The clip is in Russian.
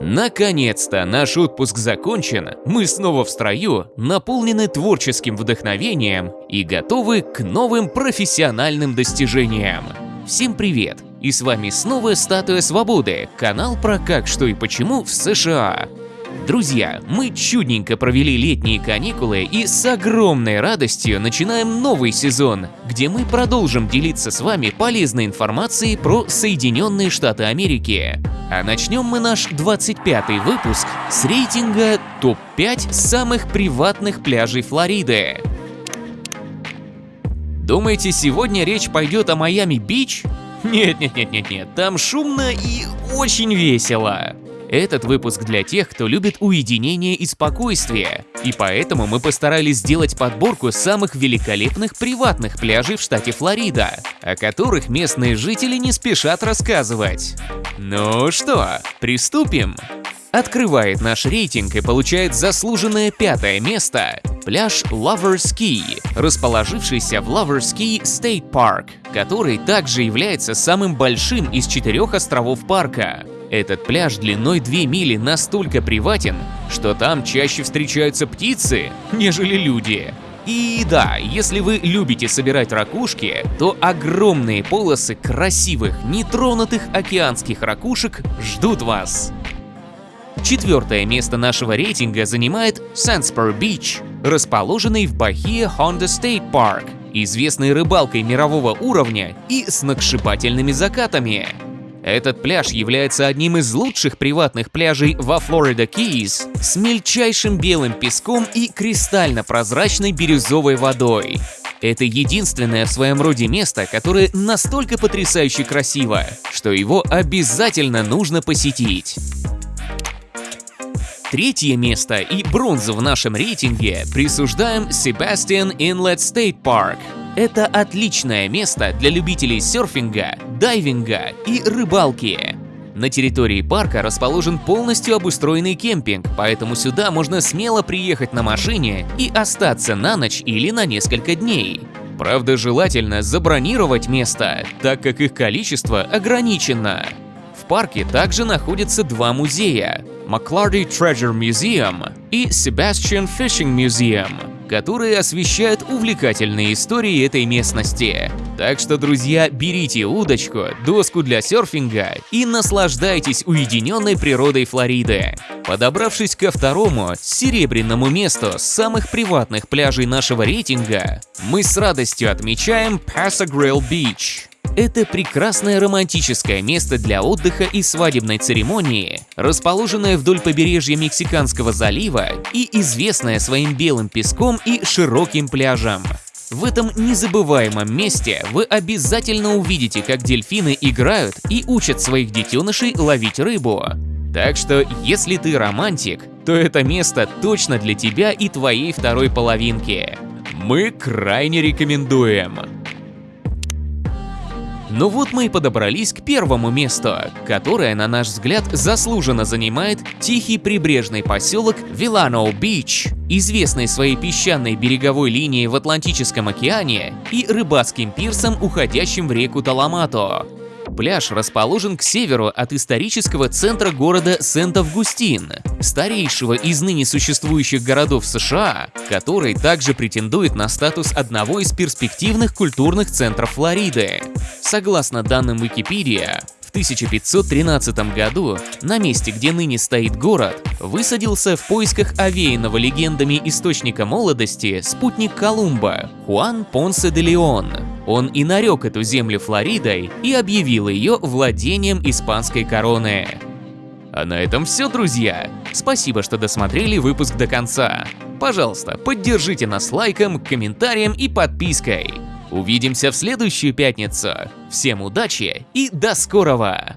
Наконец-то наш отпуск закончен, мы снова в строю, наполнены творческим вдохновением и готовы к новым профессиональным достижениям. Всем привет! И с вами снова Статуя Свободы, канал про как, что и почему в США. Друзья, мы чудненько провели летние каникулы и с огромной радостью начинаем новый сезон, где мы продолжим делиться с вами полезной информацией про Соединенные Штаты Америки. А начнем мы наш 25-й выпуск с рейтинга ТОП-5 самых приватных пляжей Флориды. Думаете, сегодня речь пойдет о Майами-Бич? Нет-нет-нет-нет-нет, там шумно и очень весело. Этот выпуск для тех, кто любит уединение и спокойствие, и поэтому мы постарались сделать подборку самых великолепных приватных пляжей в штате Флорида, о которых местные жители не спешат рассказывать. Ну что, приступим? Открывает наш рейтинг и получает заслуженное пятое место пляж Lovers Key, расположившийся в Lovers Key State Park, который также является самым большим из четырех островов парка. Этот пляж длиной 2 мили настолько приватен, что там чаще встречаются птицы, нежели люди. И да, если вы любите собирать ракушки, то огромные полосы красивых, нетронутых океанских ракушек ждут вас. Четвертое место нашего рейтинга занимает Sandspur Beach, расположенный в Бахия Honda State Park, известный рыбалкой мирового уровня и сногсшибательными закатами. Этот пляж является одним из лучших приватных пляжей во Флорида Кейс с мельчайшим белым песком и кристально-прозрачной бирюзовой водой. Это единственное в своем роде место, которое настолько потрясающе красиво, что его обязательно нужно посетить. Третье место и бронзу в нашем рейтинге присуждаем Sebastian Inlet State Park. Это отличное место для любителей серфинга, дайвинга и рыбалки. На территории парка расположен полностью обустроенный кемпинг, поэтому сюда можно смело приехать на машине и остаться на ночь или на несколько дней. Правда, желательно забронировать место, так как их количество ограничено. В парке также находятся два музея McClarty Treasure Museum и Sebastian Fishing Museum, которые освещают увлекательные истории этой местности. Так что, друзья, берите удочку, доску для серфинга и наслаждайтесь уединенной природой Флориды. Подобравшись ко второму, серебряному месту самых приватных пляжей нашего рейтинга, мы с радостью отмечаем Pasagrille Beach. Это прекрасное романтическое место для отдыха и свадебной церемонии, расположенное вдоль побережья Мексиканского залива и известное своим белым песком и широким пляжем. В этом незабываемом месте вы обязательно увидите, как дельфины играют и учат своих детенышей ловить рыбу. Так что, если ты романтик, то это место точно для тебя и твоей второй половинки. Мы крайне рекомендуем. Ну вот мы и подобрались к первому месту, которое, на наш взгляд, заслуженно занимает тихий прибрежный поселок Вилано-Бич, известный своей песчаной береговой линией в Атлантическом океане и рыбацким пирсом, уходящим в реку Таламато. Пляж расположен к северу от исторического центра города Сент-Августин, старейшего из ныне существующих городов США, который также претендует на статус одного из перспективных культурных центров Флориды. Согласно данным Википедия, в 1513 году на месте, где ныне стоит город, высадился в поисках овеянного легендами источника молодости спутник Колумба Хуан Понсе де Леон. Он и нарек эту землю Флоридой и объявил ее владением испанской короны. А на этом все, друзья. Спасибо, что досмотрели выпуск до конца. Пожалуйста, поддержите нас лайком, комментарием и подпиской. Увидимся в следующую пятницу. Всем удачи и до скорого!